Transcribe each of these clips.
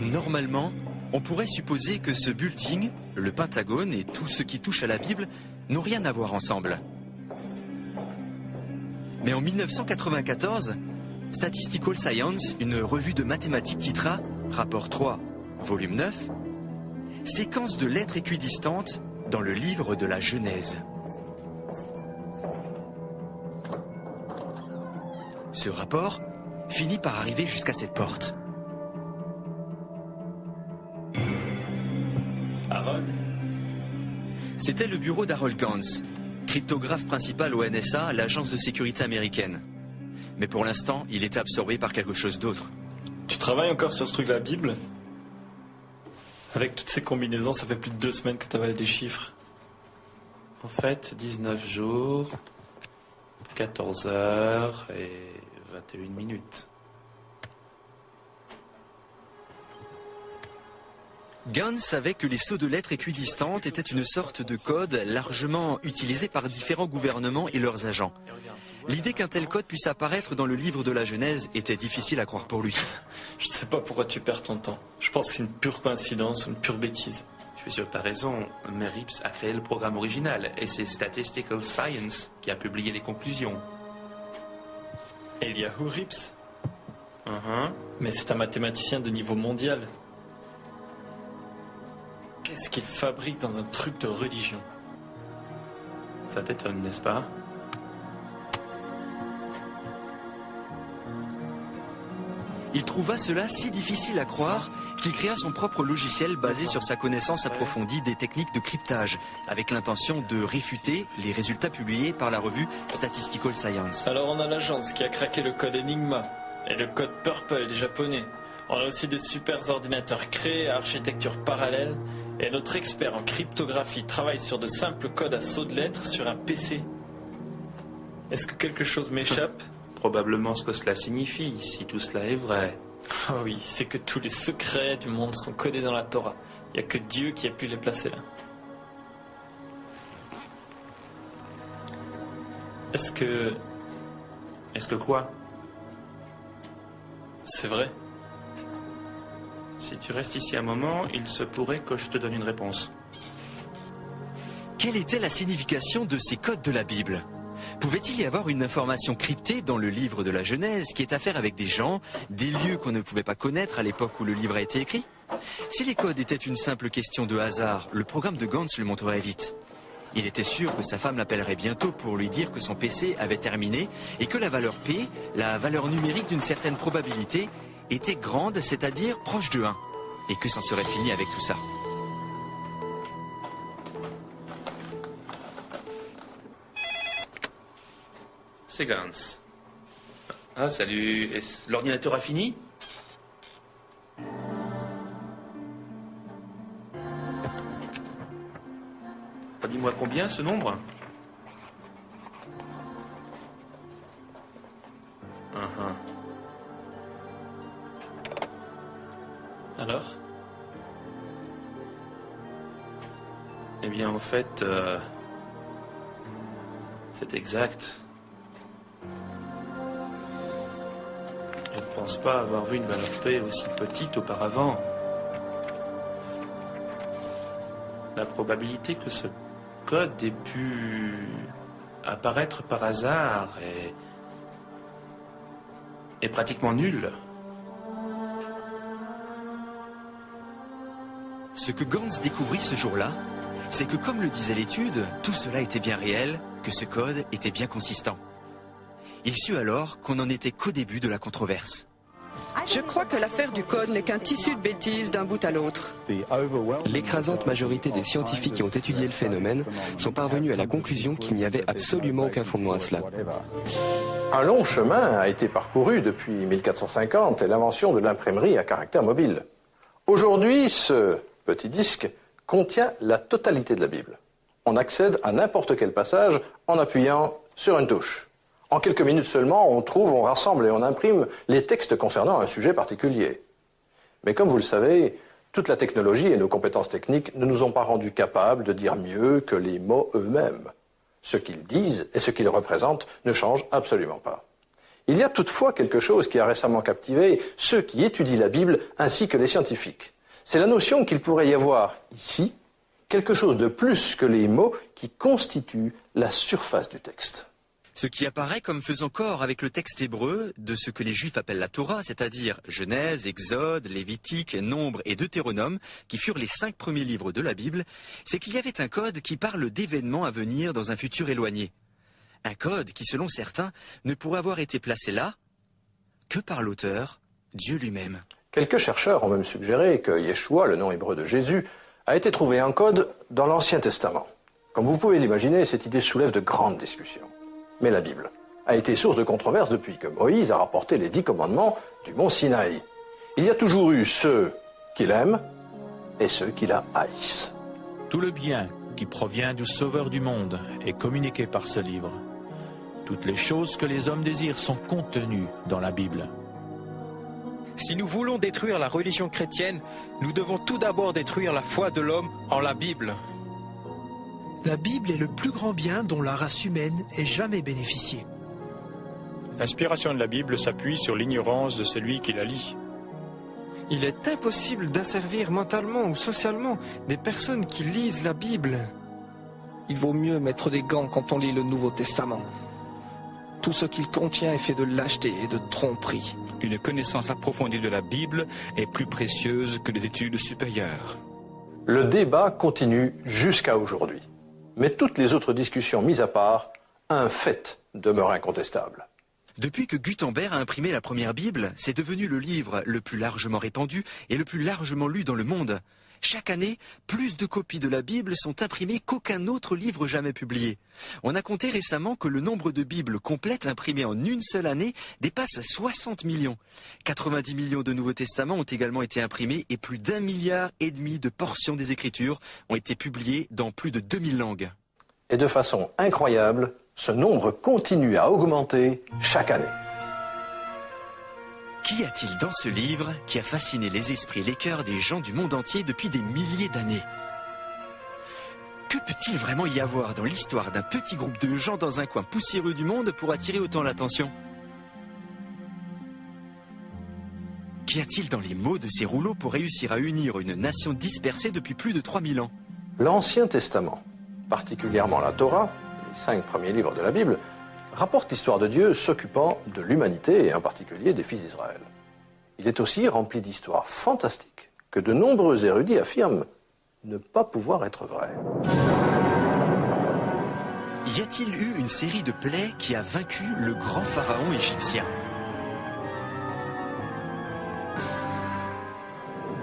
Normalement, on pourrait supposer que ce bulletin, le Pentagone et tout ce qui touche à la Bible n'ont rien à voir ensemble. Mais en 1994, Statistical Science, une revue de mathématiques titra Rapport 3, volume 9, Séquence de lettres équidistantes dans le livre de la Genèse. Ce rapport finit par arriver jusqu'à cette porte. C'était le bureau d'Harold Gans, cryptographe principal au NSA, l'agence de sécurité américaine. Mais pour l'instant, il était absorbé par quelque chose d'autre. Tu travailles encore sur ce truc, la Bible? Avec toutes ces combinaisons, ça fait plus de deux semaines que tu avales des chiffres. En fait, 19 jours, 14 heures et 21 minutes. Gans savait que les sauts de lettres équidistantes étaient une sorte de code largement utilisé par différents gouvernements et leurs agents. L'idée qu'un tel code puisse apparaître dans le livre de la Genèse était difficile à croire pour lui. Je sais pas pourquoi tu perds ton temps. Je pense que c'est une pure coïncidence ou une pure bêtise. Je suis sûr que tu as raison, mais Rips a créé le programme original et c'est Statistical Science qui a publié les conclusions. Eliahu Rips Uh-huh. Mais c'est un mathématicien de niveau mondial. Qu'est-ce qu'il fabrique dans un truc de religion? Ça t'étonne, n'est-ce pas? Il trouva cela si difficile à croire qu'il créa son propre logiciel basé sur sa connaissance approfondie des techniques de cryptage, avec l'intention de réfuter les résultats publiés par la revue Statistical Science. Alors on a l'agence qui a craqué le code Enigma et le code Purple des japonais. On a aussi des super ordinateurs créés à architecture parallèle et notre expert en cryptographie travaille sur de simples codes à saut de lettres sur un PC. Est-ce que quelque chose m'échappe? Probablement ce que cela signifie, si tout cela est vrai. Oh oui, c'est que tous les secrets du monde sont codés dans la Torah. Il n'y a que Dieu qui a pu les placer là. Est-ce que Est-ce que quoi? C'est vrai? Si tu restes ici un moment, il se pourrait que je te donne une réponse. Quelle était la signification de ces codes de la Bible? Pouvait-il y avoir une information cryptée dans le livre de la Genèse qui est à faire avec des gens, des lieux qu'on ne pouvait pas connaître à l'époque où le livre a été écrit? Si les codes étaient une simple question de hasard, le programme de Gantz le montrerait vite. Il était sûr que sa femme l'appellerait bientôt pour lui dire que son PC avait terminé et que la valeur P, la valeur numérique d'une certaine probabilité, était grande, c'est-à-dire proche de 1, et que c'en serait fini avec tout ça. C'est Gans. Ah, salut. L'ordinateur a fini? Dis-moi combien ce nombre? Fait, euh, c'est exact. Je ne pense pas avoir vu une valeur P aussi petite auparavant. La probabilité que ce code ait pu apparaître par hasard est pratiquement nulle. Ce que Gans découvrit ce jour-là, c'est que comme le disait l'étude, tout cela était bien réel, que ce code était bien consistant. Il sut alors qu'on n'en était qu'au début de la controverse. Je crois que l'affaire du code n'est qu'un tissu de bêtises d'un bout à l'autre. L'écrasante majorité des scientifiques qui ont étudié le phénomène sont parvenus à la conclusion qu'il n'y avait absolument aucun fondement à cela. Un long chemin a été parcouru depuis 1450 et l'invention de l'imprimerie à caractère mobile. Aujourd'hui, ce petit disque contient la totalité de la Bible. On accède à n'importe quel passage en appuyant sur une touche. En quelques minutes seulement, on trouve, on rassemble et on imprime les textes concernant un sujet particulier. Mais comme vous le savez, toute la technologie et nos compétences techniques ne nous ont pas rendus capables de dire mieux que les mots eux-mêmes. Ce qu'ils disent et ce qu'ils représentent ne changent absolument pas. Il y a toutefois quelque chose qui a récemment captivé ceux qui étudient la Bible ainsi que les scientifiques. C'est la notion qu'il pourrait y avoir ici quelque chose de plus que les mots qui constituent la surface du texte. Ce qui apparaît comme faisant corps avec le texte hébreu de ce que les Juifs appellent la Torah, c'est-à-dire Genèse, Exode, Lévitique, Nombre et Deutéronome, qui furent les cinq premiers livres de la Bible, c'est qu'il y avait un code qui parle d'événements à venir dans un futur éloigné. Un code qui, selon certains, ne pourrait avoir été placé là que par l'auteur, Dieu lui-même. Quelques chercheurs ont même suggéré que Yeshua, le nom hébreu de Jésus, a été trouvé en code dans l'Ancien Testament. Comme vous pouvez l'imaginer, cette idée soulève de grandes discussions. Mais la Bible a été source de controverses depuis que Moïse a rapporté les dix commandements du mont Sinaï. Il y a toujours eu ceux qui l'aiment et ceux qui la haïssent. Tout le bien qui provient du Sauveur du monde est communiqué par ce livre. Toutes les choses que les hommes désirent sont contenues dans la Bible. Si nous voulons détruire la religion chrétienne, nous devons tout d'abord détruire la foi de l'homme en la Bible. La Bible est le plus grand bien dont la race humaine ait jamais bénéficié. L'inspiration de la Bible s'appuie sur l'ignorance de celui qui la lit. Il est impossible d'asservir mentalement ou socialement des personnes qui lisent la Bible. Il vaut mieux mettre des gants quand on lit le Nouveau Testament. Tout ce qu'il contient est fait de lâcheté et de tromperie. Une connaissance approfondie de la Bible est plus précieuse que les études supérieures. Le débat continue jusqu'à aujourd'hui. Mais toutes les autres discussions mises à part, un fait demeure incontestable. Depuis que Gutenberg a imprimé la première Bible, c'est devenu le livre le plus largement répandu et le plus largement lu dans le monde. Chaque année, plus de copies de la Bible sont imprimées qu'aucun autre livre jamais publié. On a compté récemment que le nombre de Bibles complètes imprimées en une seule année dépasse 60 millions. 90 millions de Nouveaux Testaments ont également été imprimés et plus d'un milliard et demi de portions des Écritures ont été publiées dans plus de 2000 langues. Et de façon incroyable, ce nombre continue à augmenter chaque année. Qu'y a-t-il dans ce livre qui a fasciné les esprits et les cœurs des gens du monde entier depuis des milliers d'années? Que peut-il vraiment y avoir dans l'histoire d'un petit groupe de gens dans un coin poussiéreux du monde pour attirer autant l'attention? Qu'y a-t-il dans les mots de ces rouleaux pour réussir à unir une nation dispersée depuis plus de 3000 ans? L'Ancien Testament, particulièrement la Torah, les cinq premiers livres de la Bible, rapporte l'histoire de Dieu s'occupant de l'humanité et en particulier des fils d'Israël. Il est aussi rempli d'histoires fantastiques que de nombreux érudits affirment ne pas pouvoir être vraies. Y a-t-il eu une série de plaies qui a vaincu le grand pharaon égyptien?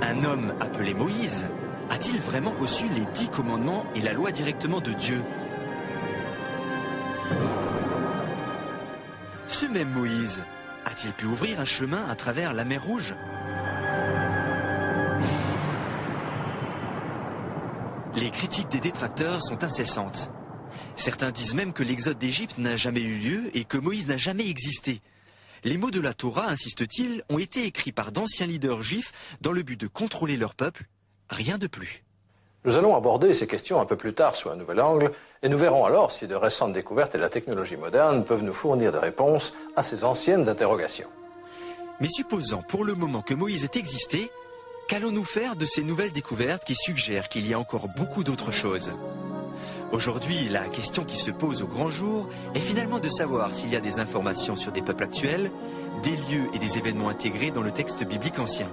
Un homme appelé Moïse a-t-il vraiment reçu les dix commandements et la loi directement de Dieu? Même Moïse a-t-il pu ouvrir un chemin à travers la mer Rouge Les critiques des détracteurs sont incessantes. Certains disent même que l'exode d'Égypte n'a jamais eu lieu et que Moïse n'a jamais existé. Les mots de la Torah, insiste-t-il, ont été écrits par d'anciens leaders juifs dans le but de contrôler leur peuple, rien de plus. Nous allons aborder ces questions un peu plus tard sous un nouvel angle, et nous verrons alors si de récentes découvertes et la technologie moderne peuvent nous fournir des réponses à ces anciennes interrogations. Mais supposant pour le moment que Moïse ait existé, qu'allons-nous faire de ces nouvelles découvertes qui suggèrent qu'il y a encore beaucoup d'autres choses? Aujourd'hui, la question qui se pose au grand jour est finalement de savoir s'il y a des informations sur des peuples actuels, des lieux et des événements intégrés dans le texte biblique ancien.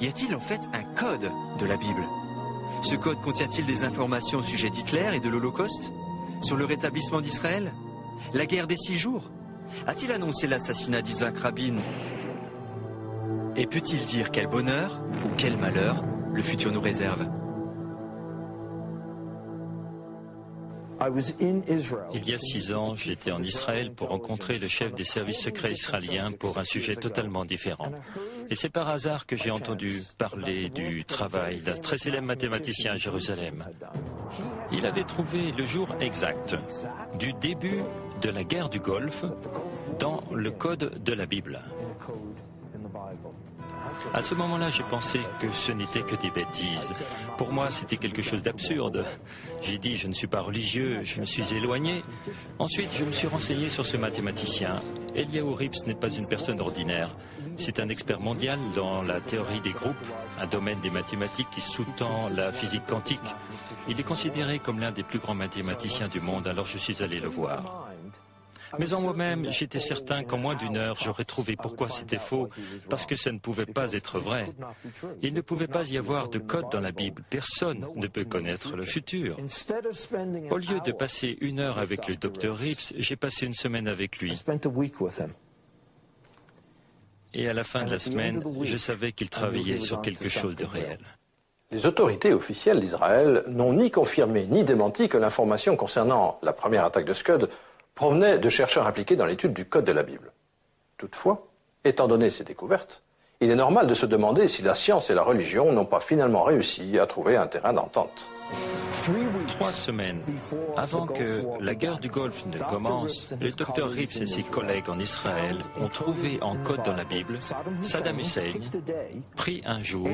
Y a-t-il en fait un code de la Bible? Ce code contient-il des informations au sujet d'Hitler et de l'Holocauste? Sur le rétablissement d'Israël? La guerre des six jours? A-t-il annoncé l'assassinat d'Isaac Rabin? Et peut-il dire quel bonheur ou quel malheur le futur nous réserve? Il y a six ans, j'étais en Israël pour rencontrer le chef des services secrets israéliens pour un sujet totalement différent. Et c'est par hasard que j'ai entendu parler du travail d'un très célèbre mathématicien à Jérusalem. Il avait trouvé le jour exact du début de la guerre du Golfe dans le code de la Bible. À ce moment-là, j'ai pensé que ce n'était que des bêtises. Pour moi, c'était quelque chose d'absurde. J'ai dit, je ne suis pas religieux, je me suis éloigné. Ensuite, je me suis renseigné sur ce mathématicien. Eliaou Rips n'est pas une personne ordinaire. C'est un expert mondial dans la théorie des groupes, un domaine des mathématiques qui sous-tend la physique quantique. Il est considéré comme l'un des plus grands mathématiciens du monde, alors je suis allé le voir. Mais en moi-même, j'étais certain qu'en moins d'une heure, j'aurais trouvé pourquoi c'était faux, parce que ça ne pouvait pas être vrai. Il ne pouvait pas y avoir de code dans la Bible. Personne ne peut connaître le futur. Au lieu de passer une heure avec le docteur Rips, j'ai passé une semaine avec lui. Et à la fin de la semaine, je savais qu'il travaillait sur quelque chose de réel. Les autorités officielles d'Israël n'ont ni confirmé ni démenti que l'information concernant la première attaque de Scud provenait de chercheurs impliqués dans l'étude du code de la Bible. Toutefois, étant donné ces découvertes, il est normal de se demander si la science et la religion n'ont pas finalement réussi à trouver un terrain d'entente. Trois semaines avant que la guerre du Golfe ne commence, le docteur Rips et ses collègues en Israël ont trouvé en code dans la Bible Saddam Hussein, pris un jour,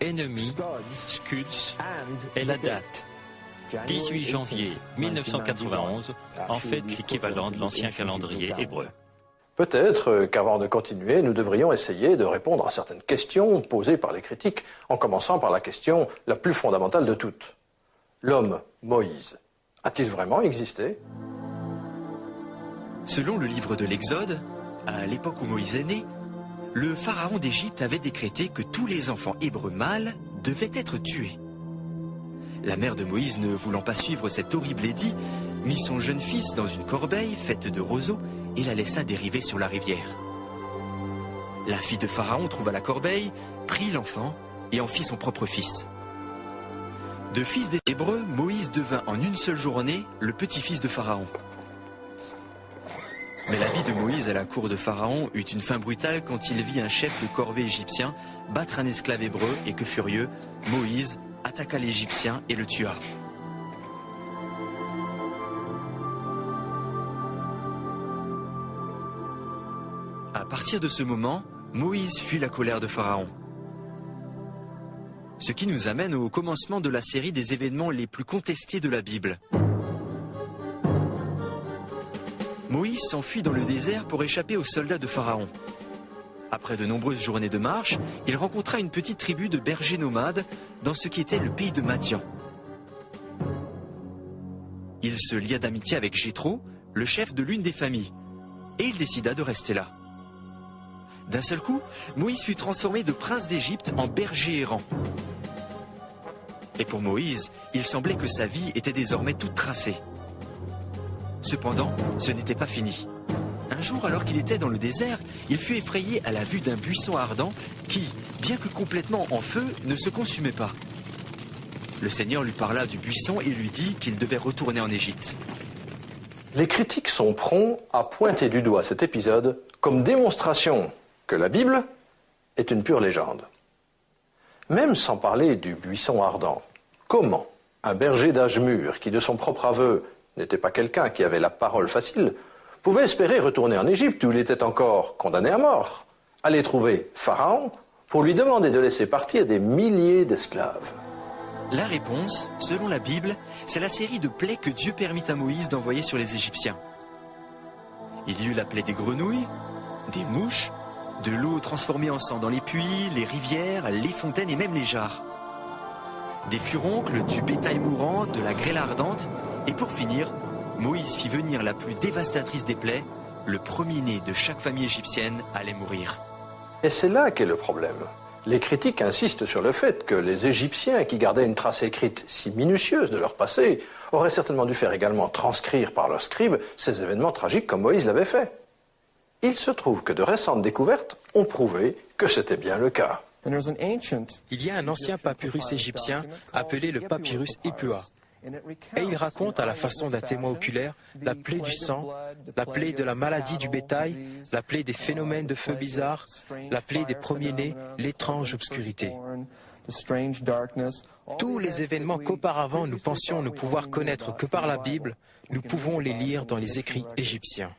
ennemi, Scuds et la date 18 janvier 1991, en fait l'équivalent de l'ancien calendrier hébreu. Peut-être qu'avant de continuer, nous devrions essayer de répondre à certaines questions posées par les critiques, en commençant par la question la plus fondamentale de toutes. L'homme Moïse a-t-il vraiment existé? Selon le livre de l'Exode, à l'époque où Moïse est né, le pharaon d'Égypte avait décrété que tous les enfants hébreux mâles devaient être tués. La mère de Moïse, ne voulant pas suivre cet horrible édit, mit son jeune fils dans une corbeille faite de roseaux et la laissa dériver sur la rivière. La fille de Pharaon trouva la corbeille, prit l'enfant et en fit son propre fils. De fils des Hébreux, Moïse devint en une seule journée le petit-fils de Pharaon. Mais la vie de Moïse à la cour de Pharaon eut une fin brutale quand il vit un chef de corvée égyptien battre un esclave hébreu et que furieux, Moïse attaqua l'Égyptien et le tua. À partir de ce moment, Moïse fuit la colère de Pharaon. Ce qui nous amène au commencement de la série des événements les plus contestés de la Bible. Moïse s'enfuit dans le désert pour échapper aux soldats de Pharaon. Après de nombreuses journées de marche, il rencontra une petite tribu de bergers nomades dans ce qui était le pays de Madian. Il se lia d'amitié avec Jéthro, le chef de l'une des familles, et il décida de rester là. D'un seul coup, Moïse fut transformé de prince d'Égypte en berger errant. Et pour Moïse, il semblait que sa vie était désormais toute tracée. Cependant, ce n'était pas fini. Un jour, alors qu'il était dans le désert, il fut effrayé à la vue d'un buisson ardent qui, bien que complètement en feu, ne se consumait pas. Le Seigneur lui parla du buisson et lui dit qu'il devait retourner en Égypte. Les critiques sont prompts à pointer du doigt cet épisode comme démonstration que la Bible est une pure légende. Même sans parler du buisson ardent, comment un berger d'âge mûr, qui de son propre aveu n'était pas quelqu'un qui avait la parole facile, pouvait espérer retourner en Égypte où il était encore condamné à mort, aller trouver Pharaon pour lui demander de laisser partir des milliers d'esclaves La réponse, selon la Bible, c'est la série de plaies que Dieu permit à Moïse d'envoyer sur les Égyptiens. Il y eut la plaie des grenouilles, des mouches, de l'eau transformée en sang dans les puits, les rivières, les fontaines et même les jarres. Des furoncles, du bétail mourant, de la grêle ardente, et pour finir, Moïse fit venir la plus dévastatrice des plaies, le premier-né de chaque famille égyptienne allait mourir. Et c'est là qu'est le problème. Les critiques insistent sur le fait que les Égyptiens, qui gardaient une trace écrite si minutieuse de leur passé, auraient certainement dû faire également transcrire par leurs scribes ces événements tragiques comme Moïse l'avait fait. Il se trouve que de récentes découvertes ont prouvé que c'était bien le cas. Il y a un ancien papyrus égyptien appelé le papyrus Ipua. Et il raconte à la façon d'un témoin oculaire la plaie du sang, la plaie de la maladie du bétail, la plaie des phénomènes de feu bizarres, la plaie des premiers-nés, l'étrange obscurité. Tous les événements qu'auparavant nous pensions ne pouvoir connaître que par la Bible, nous pouvons les lire dans les écrits égyptiens.